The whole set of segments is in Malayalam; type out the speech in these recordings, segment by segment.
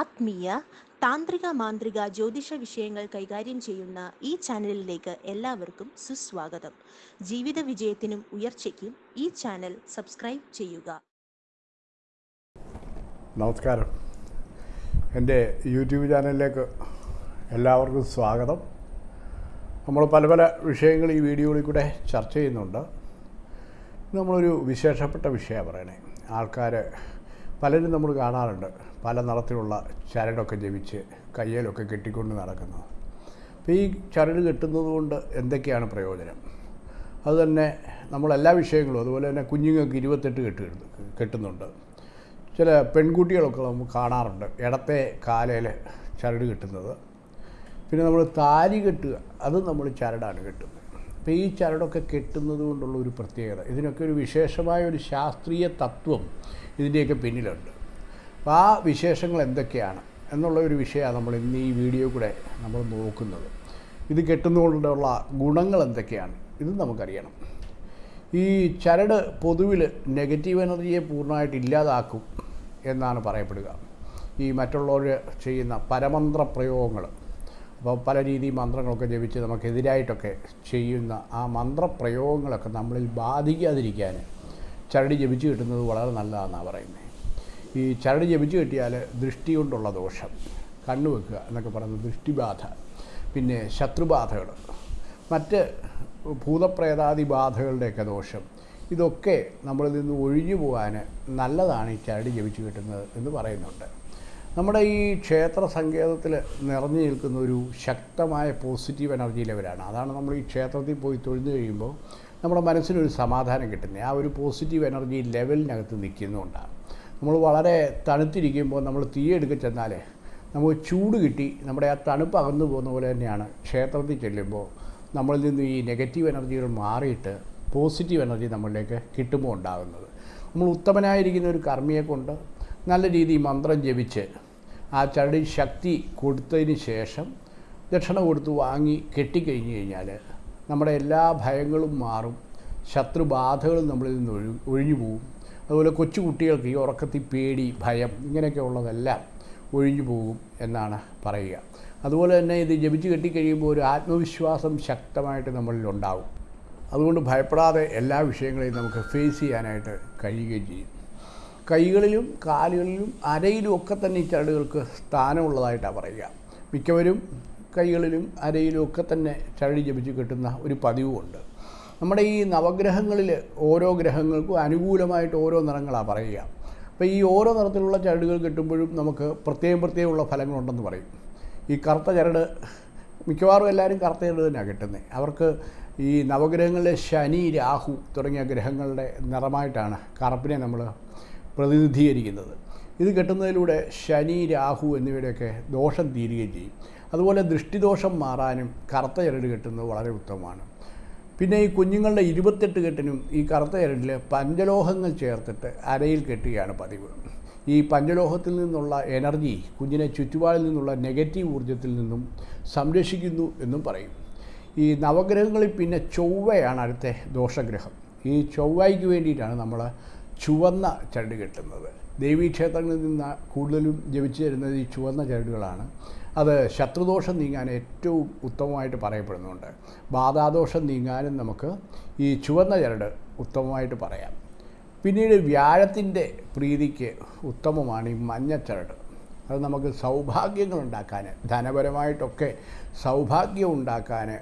ആത്മീയ താന്ത്രിക മാന്ത്രിക ജ്യോതിഷ വിഷയങ്ങൾ കൈകാര്യം ചെയ്യുന്ന ഈ ചാനലിലേക്ക് എല്ലാവർക്കും സുസ്വാഗതം. ജീവിത വിജയത്തിനും ഉയർച്ചയ്ക്കും ഈ ചാനൽ സബ്സ്ക്രൈബ് ചെയ്യുക. നമസ്കാരം. എന്റെ യൂട്യൂബ് ചാനലിലേക്ക് എല്ലാവർക്കും സ്വാഗതം. നമ്മൾ പല പല വിഷയങ്ങൾ ഈ വീഡിയോയിൽ കൂടെ ചർച്ച ചെയ്യുന്നുണ്ട്. നമ്മളൊരു വിശേഷപ്പെട്ട വിഷയമാണ് പറയണേ. ആൾക്കാർ പലരും നമ്മൾ കാണാറുണ്ട് പല നിറത്തിലുള്ള ചരടൊക്കെ ജപിച്ച് കയ്യിലൊക്കെ കെട്ടിക്കൊണ്ട് നടക്കുന്നത്. അപ്പോൾ ഈ ചരട് കെട്ടുന്നത് കൊണ്ട് എന്തൊക്കെയാണ് പ്രയോജനം? അതുതന്നെ നമ്മളെല്ലാ വിഷയങ്ങളും അതുപോലെ തന്നെ കുഞ്ഞുങ്ങൾക്ക് ഇരുപത്തെട്ട് കെട്ട് കെട്ടുന്നുണ്ട്. ചില പെൺകുട്ടികളൊക്കെ നമുക്ക് കാണാറുണ്ട് ഇടത്തെ കാലയിൽ ചരട് കെട്ടുന്നത്. പിന്നെ നമ്മൾ താലി കെട്ടുക അത് നമ്മൾ ചരടാണ് കെട്ടുന്നത്. അപ്പോൾ ഈ ചരടൊക്കെ കെട്ടുന്നത് കൊണ്ടുള്ള ഒരു പ്രത്യേകത. ഇതിനൊക്കെ ഒരു വിശേഷമായ ഒരു ശാസ്ത്രീയ തത്വം ഇതിന്റെയൊക്കെ പിന്നിലുണ്ട്. അപ്പോൾ ആ വിശേഷങ്ങൾ എന്തൊക്കെയാണ് എന്നുള്ള ഒരു വിഷയമാണ് നമ്മൾ ഇന്ന് ഈ വീഡിയോ കൂടെ നമ്മൾ നോക്കുന്നത്. ഇത് കെട്ടുന്നതുകൊണ്ടുള്ള ഗുണങ്ങൾ എന്തൊക്കെയാണ്? ഇത് നമുക്കറിയണം. ഈ ചരട് പൊതുവിൽ നെഗറ്റീവ് എനർജിയെ പൂർണമായിട്ട് ഇല്ലാതാക്കും എന്നാണ് പറയപ്പെടുക. ഈ മറ്റുള്ളവർ ചെയ്യുന്ന പരമന്ത്ര പ്രയോഗങ്ങൾ അപ്പോൾ പല രീതി മന്ത്രങ്ങളൊക്കെ ജപിച്ച് നമുക്കെതിരായിട്ടൊക്കെ ചെയ്യുന്ന ആ മന്ത്രപ്രയോഗങ്ങളൊക്കെ നമ്മളിൽ ബാധിക്കാതിരിക്കാൻ ചരടി ജപിച്ച് കിട്ടുന്നത് വളരെ നല്ലതാണെന്നാണ് പറയുന്നത് ഈ ചരടി ജപിച്ച് കിട്ടിയാൽ ദൃഷ്ടി കൊണ്ടുള്ള ദോഷം കണ്ണു വെക്കുക എന്നൊക്കെ പറയുന്നത് ദൃഷ്ടിബാധ പിന്നെ ശത്രുബാധകൾ മറ്റ് ഭൂതപ്രേതാദി ബാധകളുടെയൊക്കെ ദോഷം ഇതൊക്കെ നമ്മളിൽ നിന്ന് ഒഴിഞ്ഞു പോകാൻ നല്ലതാണ് ഈ ചരടി ജപിച്ച് കിട്ടുന്നത് എന്ന് പറയുന്നുണ്ട്. നമ്മുടെ ഈ ക്ഷേത്ര സങ്കേതത്തിൽ നിറഞ്ഞു നിൽക്കുന്ന ഒരു ശക്തമായ പോസിറ്റീവ് എനർജി ലെവലാണ് അതാണ് നമ്മൾ ഈ ക്ഷേത്രത്തിൽ പോയി തൊഴുതു കഴിയുമ്പോൾ നമ്മുടെ മനസ്സിനൊരു സമാധാനം കിട്ടുന്നത്. ആ ഒരു പോസിറ്റീവ് എനർജി ലെവലിനകത്ത് നിൽക്കുന്നതുകൊണ്ടാണ്. നമ്മൾ വളരെ തണുത്തിരിക്കുമ്പോൾ നമ്മൾ തീയെടുക്ക ചെന്നാൽ നമുക്ക് ചൂട് കിട്ടി. നമ്മുടെ ആ തണുപ്പ് അകന്നു പോകുന്ന പോലെ തന്നെയാണ് ക്ഷേത്രത്തിൽ ചെല്ലുമ്പോൾ നമ്മളിൽ നിന്ന് ഈ നെഗറ്റീവ് എനർജികൾ മാറിയിട്ട് പോസിറ്റീവ് എനർജി നമ്മളിലേക്ക് കിട്ടുമ്പോൾ ഉണ്ടാകുന്നത്. നമ്മൾ ഉത്തമനായിരിക്കുന്ന ഒരു കർമ്മിയെ കൊണ്ട് നല്ല രീതിയിൽ മന്ത്രം ജപിച്ച് ആ ചരടിൽ ശക്തി കൊടുത്തതിന് ശേഷം ദക്ഷിണ കൊടുത്ത് വാങ്ങി കെട്ടിക്കഴിഞ്ഞ് കഴിഞ്ഞാൽ നമ്മുടെ എല്ലാ ഭയങ്ങളും മാറും ശത്രുബാധകളും നമ്മളിൽ നിന്ന് ഒഴി ഒഴിഞ്ഞു പോകും അതുപോലെ കൊച്ചു കുട്ടികൾക്ക് ഈ ഉറക്കത്തിൽ പേടി ഭയം ഇങ്ങനെയൊക്കെ ഉള്ളതെല്ലാം ഒഴിഞ്ഞു പോകും എന്നാണ് പറയുക. അതുപോലെ തന്നെ ഇത് ജപിച്ച് കെട്ടിക്കഴിയുമ്പോൾ ഒരു ആത്മവിശ്വാസം ശക്തമായിട്ട് നമ്മളിൽ ഉണ്ടാകും അതുകൊണ്ട് ഭയപ്പെടാതെ എല്ലാ വിഷയങ്ങളെയും നമുക്ക് ഫേസ് ചെയ്യാനായിട്ട് കഴിയുകയും ചെയ്യും. കൈകളിലും കാലുകളിലും അരയിലും ഒക്കെ തന്നെ ഈ ചരടുകൾക്ക് സ്ഥാനമുള്ളതായിട്ടാണ് പറയുക. മിക്കവരും കൈകളിലും അരയിലും ഒക്കെ തന്നെ ചരടി ജപിച്ച് കിട്ടുന്ന ഒരു പതിവുമുണ്ട് നമ്മുടെ ഈ നവഗ്രഹങ്ങളിൽ ഓരോ ഗ്രഹങ്ങൾക്കും അനുകൂലമായിട്ട് ഓരോ നിറങ്ങളാണ് പറയുക. അപ്പോൾ ഈ ഓരോ നിറത്തിലുള്ള ചരടുകൾ കിട്ടുമ്പോഴും നമുക്ക് പ്രത്യേകം പ്രത്യേകമുള്ള ഫലങ്ങളുണ്ടെന്ന് പറയും. ഈ കറുത്ത ചരട് മിക്കവാറും എല്ലാവരും കറുത്ത ചരട് തന്നെയാണ് കിട്ടുന്നത് അവർക്ക് ഈ നവഗ്രഹങ്ങളിലെ ശനി രാഹു തുടങ്ങിയ ഗ്രഹങ്ങളുടെ നിറമായിട്ടാണ് കറുപ്പിനെ നമ്മൾ പ്രതിനിധീകരിക്കുന്നത്. ഇത് കെട്ടുന്നതിലൂടെ ശനി രാഹു എന്നിവയുടെയൊക്കെ ദോഷം തീരുകയും ചെയ്യും. അതുപോലെ ദൃഷ്ടിദോഷം മാറാനും കറുത്ത ചരട് കെട്ടുന്നത് വളരെ ഉത്തമമാണ്. പിന്നെ ഈ കുഞ്ഞുങ്ങളുടെ ഇരുപത്തെട്ട് കെട്ടിനും ഈ കറുത്ത ചരടിൽ പഞ്ചലോഹങ്ങൾ ചേർത്തിട്ട് അരയിൽ കെട്ടുകയാണ് പതിവ്. ഈ പഞ്ചലോഹത്തിൽ നിന്നുള്ള എനർജി കുഞ്ഞിനെ ചുറ്റുപാടിൽ നിന്നുള്ള നെഗറ്റീവ് ഊർജത്തിൽ നിന്നും സംരക്ഷിക്കുന്നു എന്നും പറയും. ഈ നവഗ്രഹങ്ങളിൽ പിന്നെ ചൊവ്വയാണ് അടുത്ത ദോഷഗ്രഹം. ഈ ചൊവ്വയ്ക്ക് വേണ്ടിയിട്ടാണ് നമ്മൾ ചുവന്ന ചരട് കെട്ടുന്നത്. ദേവീക്ഷേത്രങ്ങളിൽ നിന്ന് കൂടുതലും ജപിച്ചു തരുന്നത് ഈ ചുവന്ന ചരടുകളാണ്. അത് ശത്രുദോഷം നീങ്ങാൻ ഏറ്റവും ഉത്തമമായിട്ട് പറയപ്പെടുന്നുണ്ട്. ബാധാദോഷം നീങ്ങാനും നമുക്ക് ഈ ചുവന്ന ചരട് ഉത്തമമായിട്ട് പറയാം. പിന്നീട് വ്യാഴത്തിന്റെ പ്രീതിക്ക് ഉത്തമമാണ് ഈ ചരട്. അത് നമുക്ക് സൗഭാഗ്യങ്ങൾ ഉണ്ടാക്കാൻ ധനപരമായിട്ടൊക്കെ സൗഭാഗ്യം ഉണ്ടാക്കാൻ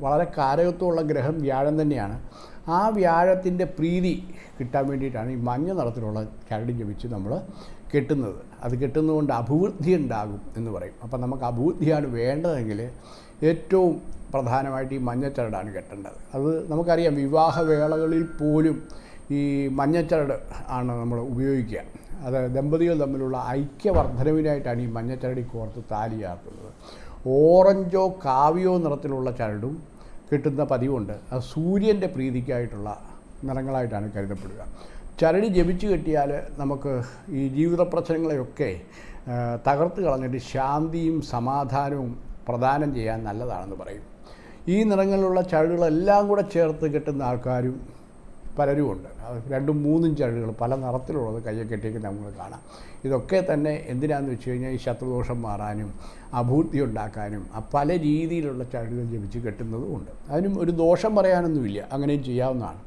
വളരെ കാരകത്വമുള്ള ഗ്രഹം വ്യാഴം തന്നെയാണ്. ആ വ്യാഴത്തിന്റെ പ്രീതി കിട്ടാൻ വേണ്ടിയിട്ടാണ് ഈ മഞ്ഞ നിറത്തിലുള്ള കരടി ജപിച്ച് നമ്മൾ കെട്ടുന്നത്. അത് കെട്ടുന്നതുകൊണ്ട് അഭിവൃദ്ധി ഉണ്ടാകും എന്ന് പറയും. അപ്പം നമുക്ക് അഭിവൃദ്ധിയാണ് വേണ്ടതെങ്കിൽ ഏറ്റവും പ്രധാനമായിട്ട് ഈ മഞ്ഞച്ചരടാണ് കെട്ടേണ്ടത്. അത് നമുക്കറിയാം വിവാഹവേളകളിൽ പോലും ഈ മഞ്ഞച്ചരട് ആണ് നമ്മൾ ഉപയോഗിക്കുക. അത് ദമ്പതികൾ തമ്മിലുള്ള ഐക്യവർദ്ധനവിനായിട്ടാണ് ഈ മഞ്ഞച്ചരടി കോർത്ത് താലിയാക്കുന്നത് ഓറഞ്ചോ കാവ്യോ നിറത്തിലുള്ള ചരടും കിട്ടുന്ന പതിവുണ്ട്. അത് സൂര്യന്റെ പ്രീതിക്കായിട്ടുള്ള നിറങ്ങളായിട്ടാണ് കരുതപ്പെടുക. ചരടി ജപിച്ചു കെട്ടിയാൽ നമുക്ക് ഈ ജീവിത പ്രശ്നങ്ങളെയൊക്കെ തകർത്ത് കളഞ്ഞിട്ട് ശാന്തിയും സമാധാനവും പ്രദാനം ചെയ്യാൻ നല്ലതാണെന്ന് പറയും. ഈ നിറങ്ങളിലുള്ള ചരടുകളെല്ലാം കൂടെ ചേർത്ത് കെട്ടുന്ന ആൾക്കാരും പലരും ഉണ്ട് അത് രണ്ടും മൂന്നും ചരടുകൾ പല നിറത്തിലുള്ളത് കയ്യെ കെട്ടിയൊക്കെ നമ്മൾ കാണാം. ഇതൊക്കെ തന്നെ എന്തിനാണെന്ന് വെച്ച് കഴിഞ്ഞാൽ ഈ ശത്രുദോഷം മാറാനും അഭൂർത്തി ഉണ്ടാക്കാനും ആ പല രീതിയിലുള്ള ചരടുകൾ ജപിച്ച് കെട്ടുന്നതും ഉണ്ട്. അതിനും ഒരു ദോഷം പറയാനൊന്നുമില്ല. അങ്ങനെയും ചെയ്യാവുന്നതാണ്.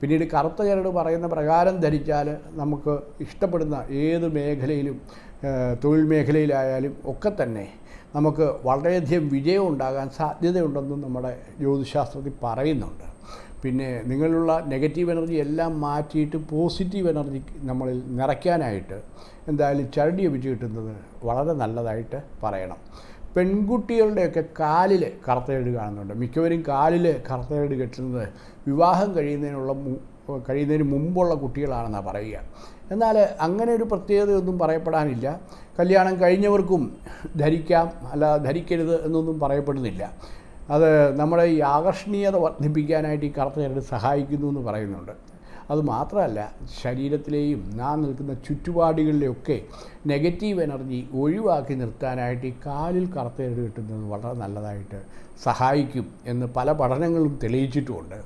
പിന്നീട് കറുത്ത ചരട് പറയുന്ന പ്രകാരം ധരിച്ചാൽ നമുക്ക് ഇഷ്ടപ്പെടുന്ന ഏത് മേഖലയിലും തൊഴിൽ മേഖലയിലായാലും ഒക്കെ തന്നെ നമുക്ക് വളരെയധികം വിജയം ഉണ്ടാകാൻ സാധ്യതയുണ്ടെന്നും നമ്മുടെ ജ്യോതിശാസ്ത്രത്തിൽ പറയുന്നുണ്ട്. പിന്നെ നിങ്ങളിലുള്ള നെഗറ്റീവ് എനർജി എല്ലാം മാറ്റിയിട്ട് പോസിറ്റീവ് എനർജി നമ്മളിൽ നിറയ്ക്കാനായിട്ട് എന്തായാലും ചരടി ഒപ്പിച്ച് കിട്ടുന്നത് വളരെ നല്ലതായിട്ട് പറയണം. പെൺകുട്ടികളുടെയൊക്കെ കാലിൽ കറുത്തയേട് കാണുന്നുണ്ട്. മിക്കവരും കാലിൽ കറുത്തയേട് കെട്ടുന്നത് വിവാഹം കഴിയുന്നതിനുള്ള കഴിയുന്നതിന് മുമ്പുള്ള കുട്ടികളാണെന്നാണ് പറയുക. എന്നാൽ അങ്ങനെ ഒരു പ്രത്യേകതയൊന്നും പറയപ്പെടാനില്ല. കല്യാണം കഴിഞ്ഞവർക്കും ധരിക്കാം അല്ല ധരിക്കരുത് എന്നൊന്നും പറയപ്പെടുന്നില്ല. അത് നമ്മുടെ ഈ ആകർഷണീയത വർദ്ധിപ്പിക്കാനായിട്ട് ഈ കറുത്ത ചരട് സഹായിക്കുന്നു എന്ന് പറയുന്നുണ്ട്. അതുമാത്രമല്ല ശരീരത്തിലെയും നാം നിൽക്കുന്ന ചുറ്റുപാടുകളിലെയൊക്കെ നെഗറ്റീവ് എനർജി ഒഴിവാക്കി നിർത്താനായിട്ട് ഈ കാലിൽ കറുത്ത ചരട് കിട്ടുന്നത് വളരെ നല്ലതായിട്ട് സഹായിക്കും എന്ന് പല പഠനങ്ങളും തെളിയിച്ചിട്ടുമുണ്ട്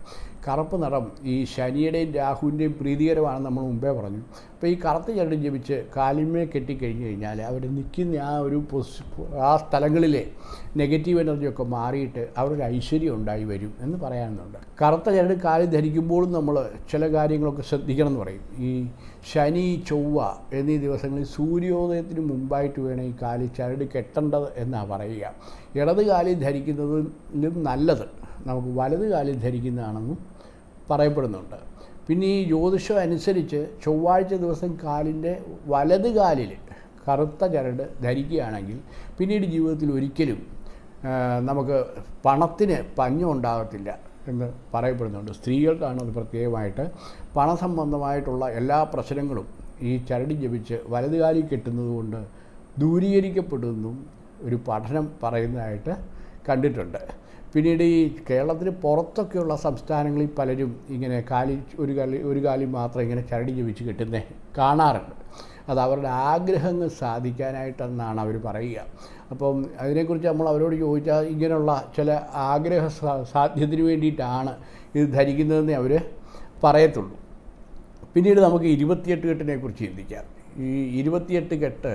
കറുപ്പ് നിറം ഈ ശനിയുടെയും രാഹുവിന്റെയും പ്രീതികരമാണെന്ന് നമ്മൾ മുമ്പേ പറഞ്ഞു. അപ്പോൾ ഈ കറുത്ത ചരട് ജപിച്ച് കാലിന്മേ കെട്ടിക്കഴിഞ്ഞ് കഴിഞ്ഞാൽ അവർ നിൽക്കുന്ന ആ ഒരു ആ സ്ഥലങ്ങളിലെ നെഗറ്റീവ് എനർജിയൊക്കെ മാറിയിട്ട് അവരൊരു ഐശ്വര്യം ഉണ്ടായി വരും എന്ന് പറയാനുണ്ട്. കറുത്ത ചരട് കാലിൽ ധരിക്കുമ്പോഴും നമ്മൾ ചില കാര്യങ്ങളൊക്കെ ശ്രദ്ധിക്കണം എന്ന് പറയും. ഈ ശനി ചൊവ്വ എന്നീ ദിവസങ്ങളിൽ സൂര്യോദയത്തിന് മുമ്പായിട്ട് വേണം ഈ കാലിൽ ചരട് കെട്ടേണ്ടത് എന്നാണ് പറയുക. ഇടത് കാലിൽ ധരിക്കുന്നതിലും നല്ലത്. നമുക്ക് വലത് കാലിൽ ധരിക്കുന്നതാണെന്നും പറയപ്പെടുന്നുണ്ട്. പിന്നെ ഈ ജ്യോതിഷം അനുസരിച്ച് ചൊവ്വാഴ്ച ദിവസം കാലിന്റെ വലത് കാലിൽ കറുത്ത ചരട് ധരിക്കുകയാണെങ്കിൽ പിന്നീട് ജീവിതത്തിൽ ഒരിക്കലും നമുക്ക് പണത്തിന് പഞ്ഞം ഉണ്ടാകത്തില്ല എന്ന് പറയപ്പെടുന്നുണ്ട്. സ്ത്രീകൾക്കാണ് അത് പ്രത്യേകമായിട്ട്. പണസംബന്ധമായിട്ടുള്ള എല്ലാ പ്രശ്നങ്ങളും ഈ ചരടി ജപിച്ച് വലതുകാലി കെട്ടുന്നതുകൊണ്ട് ദൂരീകരിക്കപ്പെടുന്നതും ഒരു പഠനം പറയുന്നതായിട്ട് കണ്ടിട്ടുണ്ട്. പിന്നീട് ഈ കേരളത്തിന് പുറത്തൊക്കെയുള്ള സംസ്ഥാനങ്ങളിൽ പലരും ഇങ്ങനെ കാലി ഒരു കാലി ഒരു കാലി മാത്രം ഇങ്ങനെ ചരടി ജപിച്ച് കെട്ടുന്നേ കാണാറുണ്ട്. അത് അവരുടെ ആഗ്രഹങ്ങൾ സാധിക്കാനായിട്ടെന്നാണ് അവർ പറയുക. അപ്പം അതിനെക്കുറിച്ച് നമ്മൾ അവരോട് ചോദിച്ചാൽ ഇങ്ങനെയുള്ള ചില ആഗ്രഹ സാധ്യത്തിന് വേണ്ടിയിട്ടാണ് ഇത് ധരിക്കുന്നതെന്ന് അവർ പറയത്തുള്ളൂ. പിന്നീട് നമുക്ക് ഇരുപത്തിയെട്ട് കെട്ടിനെ കുറിച്ച് ചിന്തിക്കാം. ഈ ഇരുപത്തിയെട്ട് കെട്ട്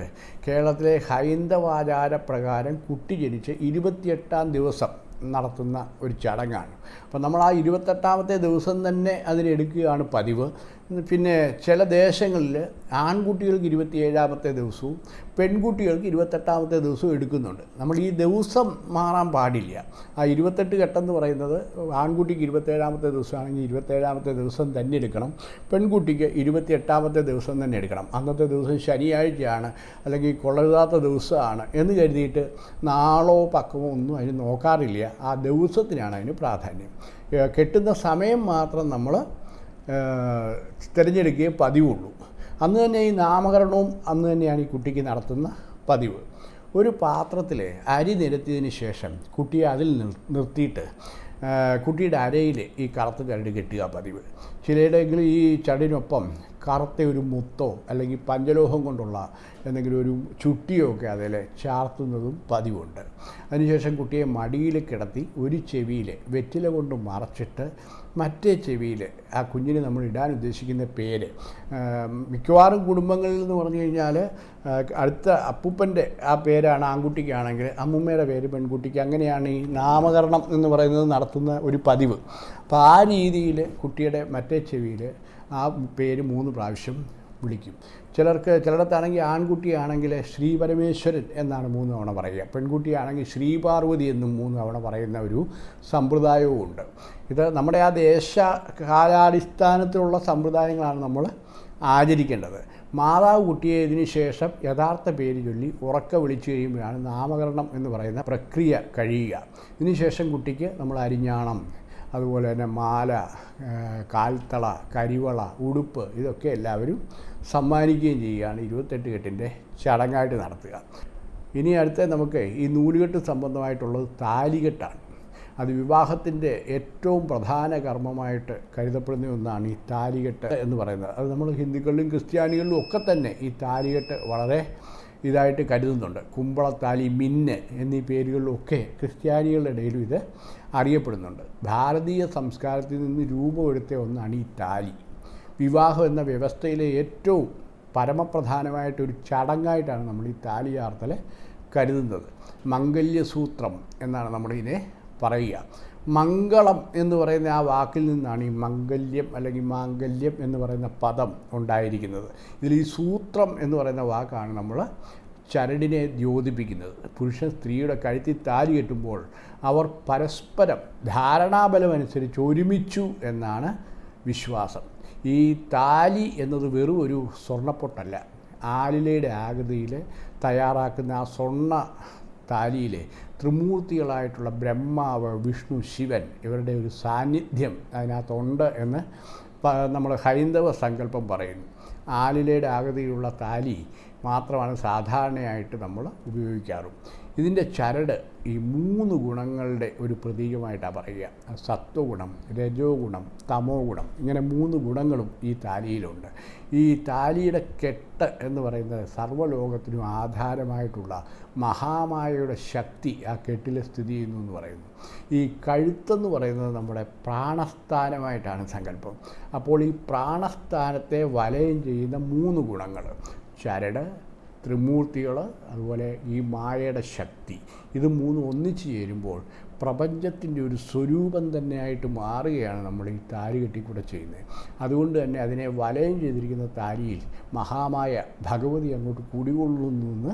കേരളത്തിലെ ഹൈന്ദവാചാര പ്രകാരം കുട്ടി ജനിച്ച് ഇരുപത്തിയെട്ടാം ദിവസം നടത്തുന്ന ഒരു ചടങ്ങാണ്. അപ്പം നമ്മൾ ആ ഇരുപത്തെട്ടാമത്തെ ദിവസം തന്നെ അതിനെടുക്കുകയാണ് പതിവ്. പിന്നെ ചില ദേശങ്ങളിൽ ആൺകുട്ടികൾക്ക് ഇരുപത്തിയേഴാമത്തെ ദിവസവും പെൺകുട്ടികൾക്ക് ഇരുപത്തെട്ടാമത്തെ ദിവസവും എടുക്കുന്നുണ്ട്. നമ്മൾ ഈ ദിവസം മാറാൻ പാടില്ല. ആ ഇരുപത്തെട്ട് ഘട്ടം പറയുന്നത് ആൺകുട്ടിക്ക് ഇരുപത്തേഴാമത്തെ ദിവസമാണെങ്കിൽ ഇരുപത്തേഴാമത്തെ ദിവസം തന്നെ എടുക്കണം. പെൺകുട്ടിക്ക് ഇരുപത്തിയെട്ടാമത്തെ ദിവസം തന്നെ എടുക്കണം. അന്നത്തെ ദിവസം ശനിയാഴ്ചയാണ് അല്ലെങ്കിൽ കൊള്ളരുതാത്ത ദിവസമാണ് എന്ന് കരുതിയിട്ട് നാളോ പക്കമോ ഒന്നും അതിന് നോക്കാറില്ല. ആ ദിവസത്തിനാണ് അതിന് പ്രാധാന്യം. കെട്ടുന്ന സമയം മാത്രം നമ്മൾ തിരഞ്ഞെടുക്കുകയേ പതിവുള്ളൂ. അന്ന് തന്നെ ഈ നാമകരണവും അന്ന് തന്നെയാണ് ഈ കുട്ടിക്ക് നടത്തുന്ന പതിവ്. ഒരു പാത്രത്തിൽ അരി നിരത്തിയതിന് ശേഷം കുട്ടിയെ അതിൽ നിർ- നിർത്തിയിട്ട് കുട്ടിയുടെ അരയിൽ ഈ കറുത്ത ചരട് കെട്ടുക പതിവ്. ചിലയിടെങ്കിലും ഈ ചടിനൊപ്പം കറുത്ത ഒരു മുത്തോ അല്ലെങ്കിൽ പഞ്ചലോഹം കൊണ്ടുള്ള എന്തെങ്കിലും ഒരു ചുട്ടിയോ ഒക്കെ അതിൽ ചാർത്തുന്നതും പതിവുണ്ട്. അതിനുശേഷം കുട്ടിയെ മടിയിൽ കിടത്തി ഒരു ചെവിയിൽ വെറ്റില കൊണ്ട് മറച്ചിട്ട് മറ്റേ ചെവിയിൽ ആ കുഞ്ഞിന് നമ്മൾ ഇടാൻ ഉദ്ദേശിക്കുന്ന പേര്. മിക്കവാറും കുടുംബങ്ങളിൽ എന്ന് പറഞ്ഞു കഴിഞ്ഞാൽ അടുത്ത അപ്പൂപ്പന്റെ ആ പേരാണ് ആൺകുട്ടിക്കാണെങ്കിൽ അമ്മൂമ്മയുടെ പേര് പെൺകുട്ടിക്ക്. അങ്ങനെയാണ് ഈ നാമകരണം എന്ന് പറയുന്നത് നടത്തുന്ന ഒരു പതിവ്. അപ്പോൾ ആ രീതിയിൽ കുട്ടിയുടെ മറ്റേ ചെവിയിൽ ആ പേര് മൂന്ന് പ്രാവശ്യം വിളിക്കും. ചിലർക്ക് ചിലയിടത്താണെങ്കിൽ ആൺകുട്ടിയാണെങ്കിൽ ശ്രീ പരമേശ്വരൻ എന്നാണ് മൂന്ന് തവണ പറയുക. പെൺകുട്ടിയാണെങ്കിൽ ശ്രീ പാർവതി എന്നും മൂന്ന് തവണ പറയുന്ന ഒരു സമ്പ്രദായവും ഉണ്ട്. ഇത് നമ്മുടെ ആ ദേശ കാലാടിസ്ഥാനത്തിലുള്ള സമ്പ്രദായങ്ങളാണ് നമ്മൾ ആചരിക്കേണ്ടത്. മാതാവ് കുട്ടിയെ ഇതിന് ശേഷം യഥാർത്ഥ പേര് ചൊല്ലി ഉറക്ക വിളിച്ചു കഴിയുമ്പോഴാണ് നാമകരണം എന്ന് പറയുന്ന പ്രക്രിയ കഴിയുക. ഇതിനുശേഷം കുട്ടിക്ക് നമ്മൾ അരിഞ്ഞാണം അതുപോലെ തന്നെ മാല കാൽത്തള കരിവള ഉടുപ്പ് ഇതൊക്കെ എല്ലാവരും സമ്മാനിക്കുകയും ചെയ്യുകയാണ് ഇരുപത്തെട്ട് കെട്ടിന്റെ ചടങ്ങായിട്ട് നടത്തുക. ഇനി അടുത്ത നമുക്ക് ഈ നൂലുകെട്ട് സംബന്ധമായിട്ടുള്ളത് താലികെട്ടാണ്. അത് വിവാഹത്തിന്റെ ഏറ്റവും പ്രധാന കർമ്മമായിട്ട് കരുതപ്പെടുന്ന ഒന്നാണ് ഈ താലികെട്ട് എന്ന് പറയുന്നത്. അത് നമ്മൾ ഹിന്ദുക്കളിലും ക്രിസ്ത്യാനികളിലും ഒക്കെ തന്നെ ഈ താലികെട്ട് വളരെ ഇതായിട്ട് കരുതുന്നുണ്ട്. കുമ്പളത്താലി മിന്ന് എന്നീ പേരുകളിലൊക്കെ ക്രിസ്ത്യാനികളുടെ ഇടയിലും ഇത് അറിയപ്പെടുന്നുണ്ട്. ഭാരതീയ സംസ്കാരത്തിൽ നിന്ന് രൂപമെടുത്ത ഒന്നാണ് ഈ താലി. വിവാഹം എന്ന വ്യവസ്ഥയിലെ ഏറ്റവും പരമപ്രധാനമായിട്ടൊരു ചടങ്ങായിട്ടാണ് നമ്മൾ ഈ താലിയാർത്തൽ കരുതുന്നത്. മംഗല്യസൂത്രം എന്നാണ് നമ്മളിതിനെ പറയുക. മംഗളം എന്ന് പറയുന്ന ആ വാക്കിൽ നിന്നാണ് ഈ മംഗല്യം അല്ലെങ്കിൽ മാംഗല്യം എന്ന് പറയുന്ന പദം ഉണ്ടായിരിക്കുന്നത്. ഇതിൽ ഈ സൂത്രം എന്ന് പറയുന്ന വാക്കാണ് നമ്മൾ ചരടിനെ ദ്യോതിപ്പിക്കുന്നത്. പുരുഷൻ സ്ത്രീയുടെ കഴുത്തിൽ താലി കെട്ടുമ്പോൾ അവർ പരസ്പരം ധാരണാബലമനുസരിച്ച് ഒരുമിച്ചു എന്നാണ് വിശ്വാസം. ഈ താലി എന്നത് വെറും ഒരു സ്വർണപ്പൊട്ടല്ല. ആലിലയുടെ ആകൃതിയിൽ തയ്യാറാക്കുന്ന ആ സ്വർണ താലിയിലെ ത്രിമൂർത്തികളായിട്ടുള്ള ബ്രഹ്മാവ് വിഷ്ണു ശിവൻ ഇവരുടെ ഒരു സാന്നിധ്യം അതിനകത്തുണ്ട് എന്ന് നമ്മൾ ഹൈന്ദവ സങ്കല്പം പറയുന്നു. ആലിലയുടെ ആകൃതിയിലുള്ള താലി മാത്രമാണ് സാധാരണയായിട്ട് നമ്മൾ ഉപയോഗിക്കാറും. ഇതിന്റെ ചരട് ഈ മൂന്ന് ഗുണങ്ങളുടെ ഒരു പ്രതീകമായിട്ടാണ് പറയുക. സത്വഗുണം രജോ ഗുണം തമോ ഗുണം ഇങ്ങനെ മൂന്ന് ഗുണങ്ങളും ഈ താലിയിലുണ്ട്. ഈ താലിയുടെ കെട്ട് എന്ന് പറയുന്നത് സർവലോകത്തിനും ആധാരമായിട്ടുള്ള മഹാമായയുടെ ശക്തി ആ കെട്ടിൽ സ്ഥിതി ചെയ്യുന്നു എന്ന് പറയുന്നു. ഈ കഴുത്തെന്ന് പറയുന്നത് നമ്മുടെ പ്രാണസ്ഥാനമായിട്ടാണ് സങ്കല്പം. അപ്പോൾ ഈ പ്രാണസ്ഥാനത്തെ വലയം ചെയ്യുന്ന മൂന്ന് ഗുണങ്ങൾ ചരട് ത്രിമൂർത്തികൾ അതുപോലെ ഈ മായയുടെ ശക്തി ഇത് മൂന്നും ഒന്നിച്ചു ചേരുമ്പോൾ പ്രപഞ്ചത്തിന്റെ ഒരു സ്വരൂപം തന്നെയായിട്ട് മാറുകയാണ് നമ്മൾ ഈ താരി കെട്ടിക്കൂടെ ചെയ്യുന്നത്. അതുകൊണ്ട് തന്നെ അതിനെ വലയം ചെയ്തിരിക്കുന്ന താലിയിൽ മഹാമായ ഭഗവതി അങ്ങോട്ട് കുടികൊള്ളുന്നു എന്ന്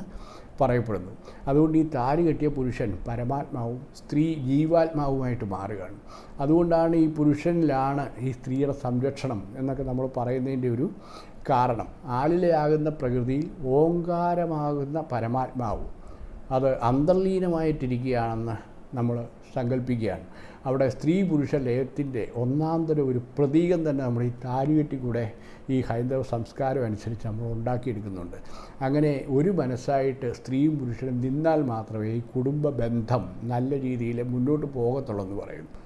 പറയപ്പെടുന്നു. അതുകൊണ്ട് ഈ താരി കെട്ടിയ പുരുഷൻ പരമാത്മാവും സ്ത്രീ ജീവാത്മാവുമായിട്ട് മാറുകയാണ്. അതുകൊണ്ടാണ് ഈ പുരുഷനിലാണ് ഈ സ്ത്രീയുടെ സംരക്ഷണം എന്നൊക്കെ നമ്മൾ പറയുന്നതിന്റെ ഒരു കാരണം. ആളിലെയാകുന്ന പ്രകൃതിയിൽ ഓങ്കാരമാകുന്ന പരമാത്മാവ്. അത് അന്തർലീനമായിട്ടിരിക്കുകയാണെന്ന് നമ്മൾ സങ്കല്പിക്കുകയാണ് അവിടെ സ്ത്രീ പുരുഷ ലയത്തിന്റെ ഒന്നാന്തരം ഒരു പ്രതീകം തന്നെ നമ്മൾ ഈ താലികെട്ടിക്കൂടെ ഈ ഹൈന്ദവ സംസ്കാരം അനുസരിച്ച് നമ്മൾ ഉണ്ടാക്കിയെടുക്കുന്നുണ്ട്. അങ്ങനെ ഒരു മനസ്സായിട്ട് സ്ത്രീയും പുരുഷനും നിന്നാൽ മാത്രമേ ഈ കുടുംബ ബന്ധം നല്ല രീതിയിൽ മുന്നോട്ട് പോകത്തുള്ളൂ എന്ന് പറയുന്നു.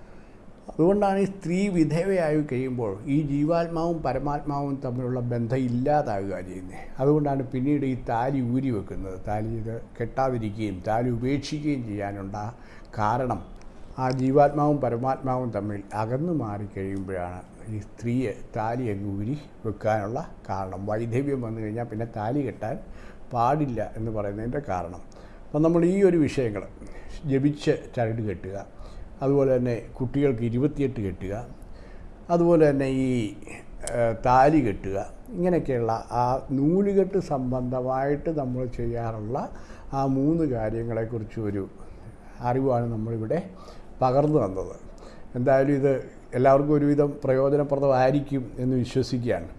അതുകൊണ്ടാണ് ഈ സ്ത്രീ വിധവയായി കഴിയുമ്പോൾ ഈ ജീവാത്മാവും പരമാത്മാവും തമ്മിലുള്ള ബന്ധം ഇല്ലാതാകുക ചെയ്യുന്നത്. അതുകൊണ്ടാണ് പിന്നീട് ഈ താലി ഊരി വെക്കുന്നത്. താലി ഇത് കെട്ടാതിരിക്കുകയും താലി ഉപേക്ഷിക്കുകയും ചെയ്യാനുള്ള കാരണം ആ ജീവാത്മാവും പരമാത്മാവും തമ്മിൽ അകന്നു മാറിക്കഴിയുമ്പോഴാണ് ഈ സ്ത്രീയെ താലി അങ്ങ് ഊരി വെക്കാനുള്ള കാരണം. വൈധവ്യം വന്നു കഴിഞ്ഞാൽ പിന്നെ താലി കെട്ടാൻ പാടില്ല എന്ന് പറയുന്നതിന്റെ കാരണം. അപ്പം നമ്മൾ ഈ ഒരു വിഷയങ്ങൾ ജപിച്ച് ചരട് കെട്ടുക. അതുപോലെ തന്നെ കുട്ടികൾക്ക് ഇരുപത്തിയെട്ട് കെട്ടുക അതുപോലെ തന്നെ ഈ താലി കെട്ടുക ഇങ്ങനെയൊക്കെയുള്ള ആ നൂലുകെട്ട് സംബന്ധമായിട്ട് നമ്മൾ ചെയ്യാറുള്ള ആ മൂന്ന് കാര്യങ്ങളെക്കുറിച്ച് ഒരു അറിവാണ് നമ്മളിവിടെ പകർന്നു തന്നത്. എന്തായാലും ഇത് എല്ലാവർക്കും ഒരുവിധം പ്രയോജനപ്രദമായിരിക്കും എന്ന് വിശ്വസിക്കുകയാണ്.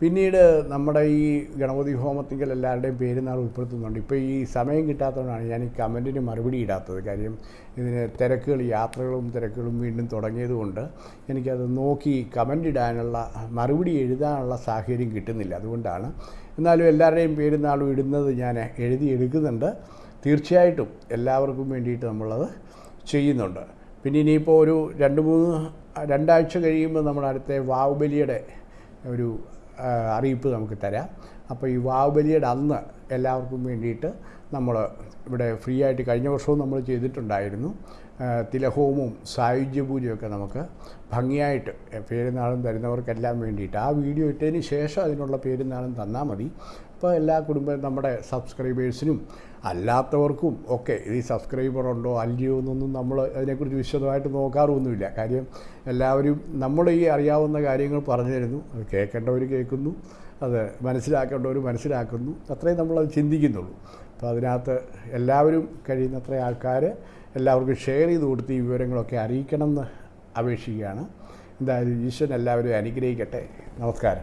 പിന്നീട് നമ്മുടെ ഈ ഗണപതി ഹോമത്തിങ്കൽ എല്ലാവരുടെയും പേരുന്നാൾ ഉൾപ്പെടുത്തുന്നുണ്ട്. ഇപ്പോൾ ഈ സമയം കിട്ടാത്തതുകൊണ്ടാണ് ഞാൻ ഈ കമന്റിന് മറുപടി ഇടാത്തത്. കാര്യം ഇതിന് തിരക്കുകൾ യാത്രകളും തിരക്കുകളും വീണ്ടും തുടങ്ങിയതുകൊണ്ട് എനിക്കത് നോക്കി കമന്റ് ഇടാനുള്ള മറുപടി എഴുതാനുള്ള സാഹചര്യം കിട്ടുന്നില്ല. അതുകൊണ്ടാണ് എന്നാലും എല്ലാവരുടെയും പേരുന്നാളും ഇടുന്നത് ഞാൻ എഴുതി എടുക്കുന്നുണ്ട്. തീർച്ചയായിട്ടും എല്ലാവർക്കും വേണ്ടിയിട്ട് നമ്മളത് ചെയ്യുന്നുണ്ട്. പിന്നെ ഇനിയിപ്പോൾ ഒരു രണ്ട് മൂന്ന് രണ്ടാഴ്ച കഴിയുമ്പോൾ നമ്മൾ അടുത്ത വാവുബലിയുടെ ഒരു അറിയിപ്പ് നമുക്ക് തരാം. അപ്പോൾ ഈ വാവുബലിയുടെ അന്ന് എല്ലാവർക്കും വേണ്ടിയിട്ട് നമ്മൾ ഇവിടെ ഫ്രീ ആയിട്ട് കഴിഞ്ഞ വർഷവും നമ്മൾ ചെയ്തിട്ടുണ്ടായിരുന്നു. തിലഹോമവും സായുജ്യ പൂജയൊക്കെ നമുക്ക് ഭംഗിയായിട്ട് പേരുന്നാളും തരുന്നവർക്കെല്ലാം വേണ്ടിയിട്ട് ആ വീഡിയോ ഇട്ടതിന് ശേഷം അതിനുള്ള പേരുന്നാളും തന്നാൽ മതി. അപ്പോൾ എല്ലാ കുടുംബ നമ്മുടെ സബ്സ്ക്രൈബേഴ്സിനും അല്ലാത്തവർക്കും ഒക്കെ ഈ സബ്സ്ക്രൈബർ ഉണ്ടോ അല്ലയോ എന്നൊന്നും നമ്മൾ അതിനെക്കുറിച്ച് വിശദമായിട്ട് നോക്കാറൊന്നുമില്ല. കാര്യം എല്ലാവരും നമ്മൾ ഈ അറിയാവുന്ന കാര്യങ്ങൾ പറഞ്ഞു തരുന്നു. അത് കേൾക്കേണ്ടവർ കേൾക്കുന്നു. അത് മനസ്സിലാക്കേണ്ടവർ മനസ്സിലാക്കുന്നു. അത്രയും നമ്മളത് ചിന്തിക്കുന്നുള്ളൂ. അപ്പോൾ അതിനകത്ത് എല്ലാവരും കഴിയുന്നത്ര ആൾക്കാർ എല്ലാവർക്കും ഷെയർ ചെയ്ത് കൊടുത്ത് ഈ വിവരങ്ങളൊക്കെ അറിയിക്കണം എന്ന് അപേക്ഷിക്കുകയാണ്. എന്തായാലും ഈശ്വരൻ എല്ലാവരും അനുഗ്രഹിക്കട്ടെ. നമസ്കാരം.